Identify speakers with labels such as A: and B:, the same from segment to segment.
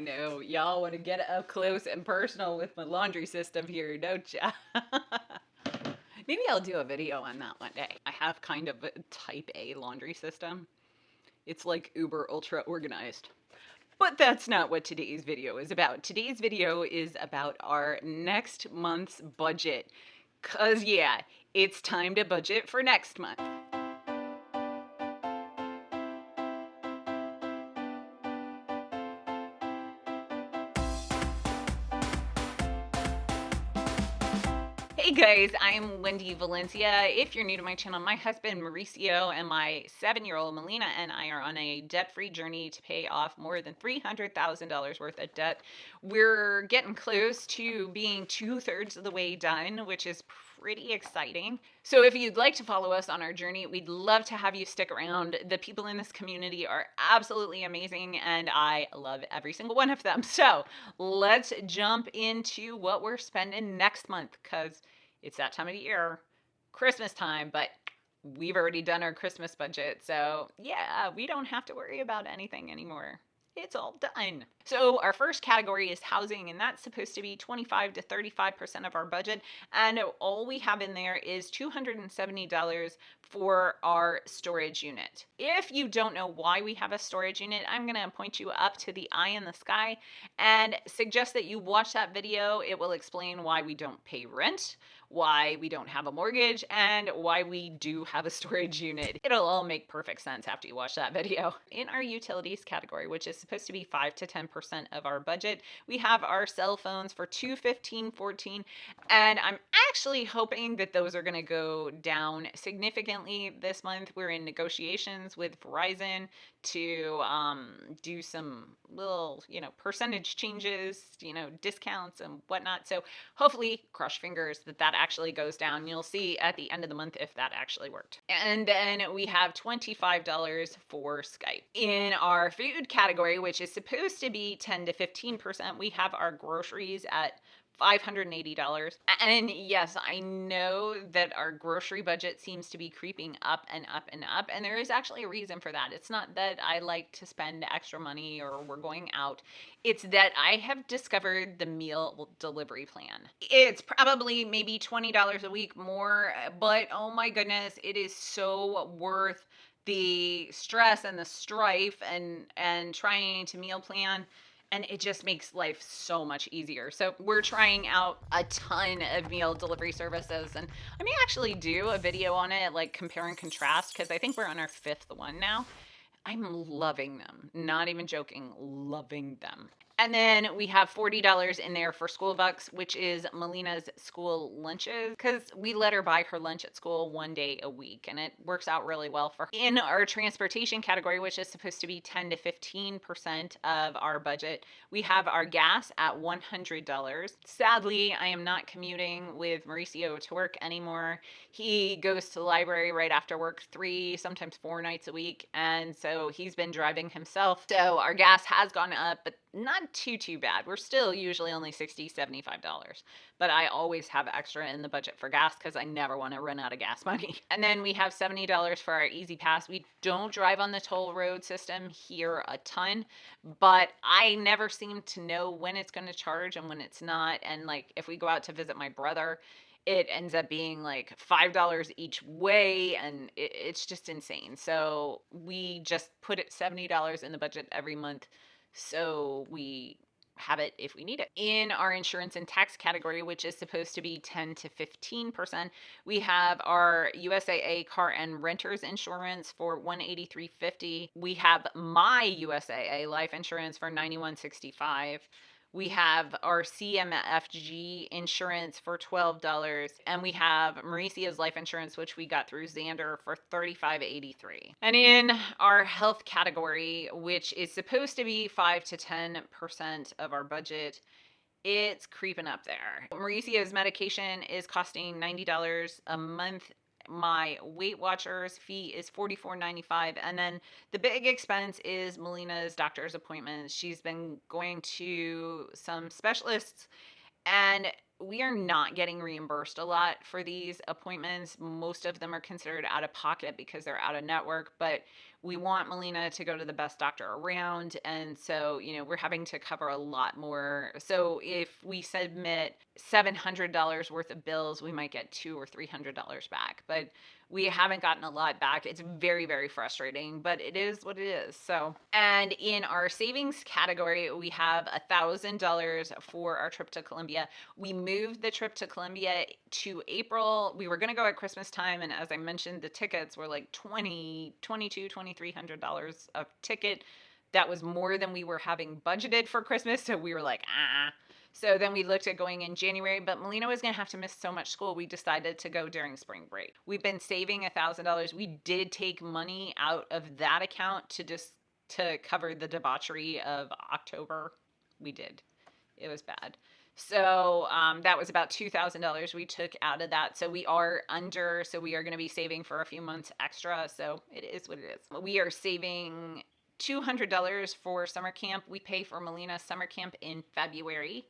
A: I know y'all want to get up close and personal with my laundry system here, don't ya? Maybe I'll do a video on that one day. I have kind of a type A laundry system. It's like uber ultra organized. But that's not what today's video is about. Today's video is about our next month's budget. Cause yeah, it's time to budget for next month. Guys, I'm Wendy Valencia. If you're new to my channel, my husband Mauricio and my seven year old Melina and I are on a debt free journey to pay off more than $300,000 worth of debt. We're getting close to being two thirds of the way done, which is pretty exciting. So if you'd like to follow us on our journey, we'd love to have you stick around. The people in this community are absolutely amazing and I love every single one of them. So let's jump into what we're spending next month because it's that time of year, Christmas time, but we've already done our Christmas budget. So yeah, we don't have to worry about anything anymore it's all done. So our first category is housing, and that's supposed to be 25 to 35% of our budget. And all we have in there is $270 for our storage unit. If you don't know why we have a storage unit, I'm gonna point you up to the eye in the sky and suggest that you watch that video. It will explain why we don't pay rent, why we don't have a mortgage, and why we do have a storage unit. It'll all make perfect sense after you watch that video. In our utilities category, which is supposed to be 5 to 10% of our budget, we have our cell phones for 215 14 and I'm actually hoping that those are going to go down significantly this month. We're in negotiations with Verizon to um, do some little, you know, percentage changes, you know, discounts and whatnot. So hopefully, crush fingers that that actually goes down. You'll see at the end of the month if that actually worked. And then we have $25 for Skype. In our food category, which is supposed to be 10 to 15%, we have our groceries at $580. And yes, I know that our grocery budget seems to be creeping up and up and up. And there is actually a reason for that. It's not that I like to spend extra money or we're going out, it's that I have discovered the meal delivery plan. It's probably maybe $20 a week more, uh, but oh my goodness, it is so worth the stress and the strife and and trying to meal plan and it just makes life so much easier. So we're trying out a ton of meal delivery services and I may actually do a video on it, like compare and contrast, because I think we're on our fifth one now. I'm loving them. Not even joking, loving them. And then we have $40 in there for SchoolBucks, which is Melina's school lunches, because we let her buy her lunch at school one day a week, and it works out really well for her. In our transportation category, which is supposed to be 10 to 15% of our budget, we have our gas at $100. Sadly, I am not commuting with Mauricio to work anymore. He goes to the library right after work three, sometimes four nights a week, and so he's been driving himself. So our gas has gone up, but not too too bad. We're still usually only 60 75 dollars but i always have extra in the budget for gas because i never want to run out of gas money. And then we have 70 dollars for our E-ZPass. we don't drive on the toll road system here a ton but i never seem to know when it's going to charge and when it's not. And like if we go out to visit my brother it ends up being like five dollars each way and it, it's just insane. So we just put it 70 dollars in the budget every month so we have it if we need it. In our insurance and tax category, which is supposed to be 10 to 15%, we have our USAA car and renters insurance for 183.50. We have my USAA life insurance for 91.65. We have our CMFG insurance for $12, and we have Mauricio's life insurance, which we got through Zander for $35.83. And in our health category, which is supposed to be 5 to 10% of our budget, it's creeping up there. Mauricio's medication is costing $90 a month my Weight Watchers fee is $44.95. And then the big expense is Melina's doctor's appointments. She's been going to some specialists and we are not getting reimbursed a lot for these appointments. Most of them are considered out of pocket because they're out of network, but we want Melina to go to the best doctor around. And so, you know, we're having to cover a lot more. So if we submit $700 worth of bills, we might get two or $300 back. But we haven't gotten a lot back. It's very, very frustrating, but it is what it is. So, and in our savings category, we have a thousand dollars for our trip to Colombia. We moved the trip to Colombia to April. We were going to go at Christmas time. And as I mentioned, the tickets were like 20, 22, 2300 dollars a ticket. That was more than we were having budgeted for Christmas. So we were like, ah, so then we looked at going in January, but Melina was going to have to miss so much school. We decided to go during spring break. We've been saving a thousand dollars. We did take money out of that account to just to cover the debauchery of October. We did. It was bad. So um, that was about $2,000 we took out of that. So we are under, so we are going to be saving for a few months extra. So it is what it is. We are saving $200 for summer camp. We pay for Melina summer camp in February,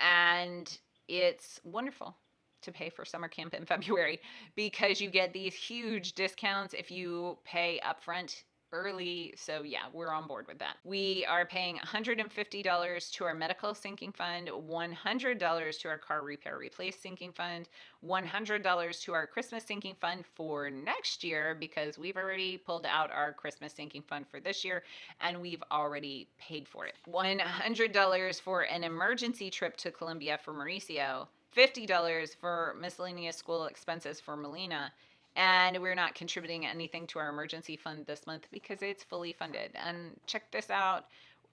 A: and it's wonderful to pay for summer camp in February because you get these huge discounts if you pay upfront early. So yeah, we're on board with that. We are paying $150 to our medical sinking fund, $100 to our car repair replace sinking fund, $100 to our Christmas sinking fund for next year because we've already pulled out our Christmas sinking fund for this year and we've already paid for it. $100 for an emergency trip to Colombia for Mauricio, $50 for miscellaneous school expenses for Melina, and we're not contributing anything to our emergency fund this month because it's fully funded. And check this out.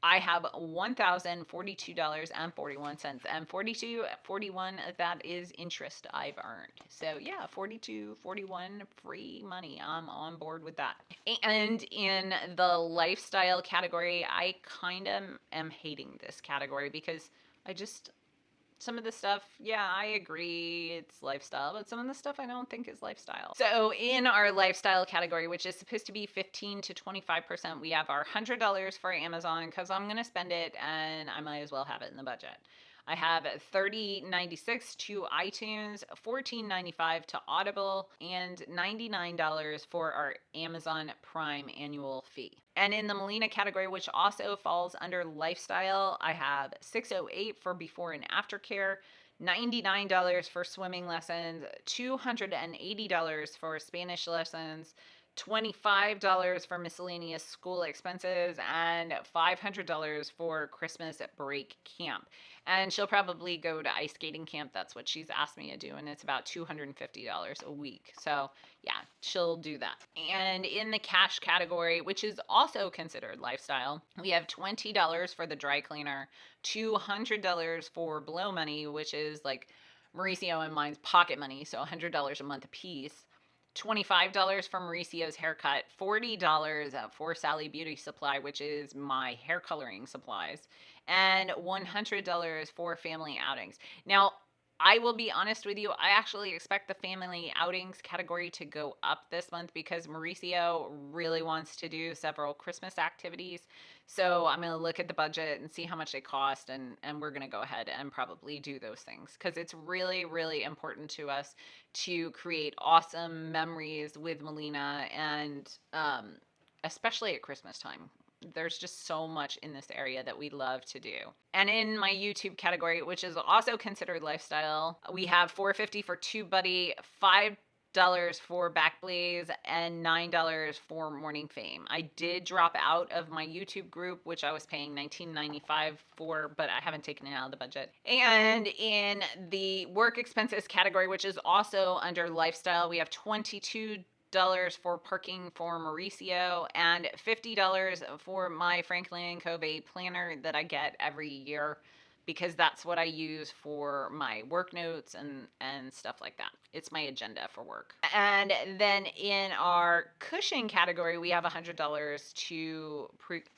A: I have $1,042.41 and 42 41 that is interest I've earned. So yeah, 42 41 free money. I'm on board with that. And in the lifestyle category, I kind of am hating this category because I just some of the stuff, yeah, I agree it's lifestyle, but some of the stuff I don't think is lifestyle. So in our lifestyle category, which is supposed to be 15 to 25%, we have our $100 for Amazon because I'm going to spend it and I might as well have it in the budget. I have 30.96 to iTunes, 14.95 to Audible, and $99 for our Amazon Prime annual fee. And in the Melina category, which also falls under lifestyle, I have 608 for before and after care, $99 for swimming lessons, $280 for Spanish lessons, $25 for miscellaneous school expenses, and $500 for Christmas break camp. And she'll probably go to ice skating camp. That's what she's asked me to do. And it's about $250 a week. So, yeah, she'll do that. And in the cash category, which is also considered lifestyle, we have $20 for the dry cleaner, $200 for blow money, which is like Mauricio and mine's pocket money. So $100 a month a piece $25 for Mauricio's haircut, $40 for Sally Beauty Supply, which is my hair coloring supplies, and $100 for family outings. Now, I will be honest with you, I actually expect the family outings category to go up this month because Mauricio really wants to do several Christmas activities. So I'm going to look at the budget and see how much they cost, and, and we're going to go ahead and probably do those things because it's really, really important to us to create awesome memories with Melina and um, especially at Christmas time there's just so much in this area that we love to do. And in my YouTube category, which is also considered lifestyle, we have 450 for TubeBuddy, five dollars for Backblaze and nine dollars for Morning Fame. I did drop out of my YouTube group, which I was paying $19.95 for, but I haven't taken it out of the budget. And in the work expenses category, which is also under lifestyle, we have 22 dollars for parking for Mauricio and fifty dollars for my Franklin Covey planner that I get every year because that's what I use for my work notes and and stuff like that. It's my agenda for work. And then in our cushion category, we have $100 to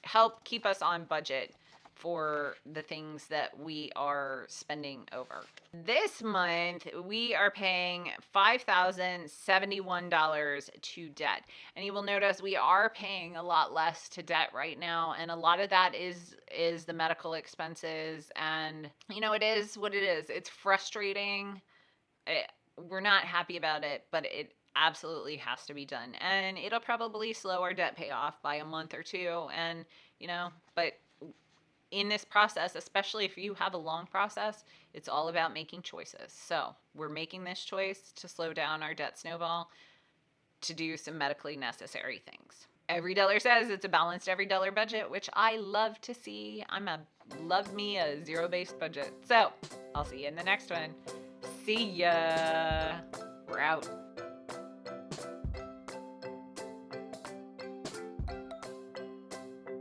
A: help keep us on budget for the things that we are spending over. This month, we are paying $5,071 to debt. And you will notice we are paying a lot less to debt right now. And a lot of that is is the medical expenses. And, you know, it is what it is. It's frustrating. It, we're not happy about it, but it absolutely has to be done. And it'll probably slow our debt payoff by a month or two. And, you know, but in this process, especially if you have a long process, it's all about making choices. So we're making this choice to slow down our debt snowball to do some medically necessary things. EveryDollar says it's a balanced EveryDollar budget, which I love to see. I'm a love me a zero based budget. So I'll see you in the next one. See ya. We're out.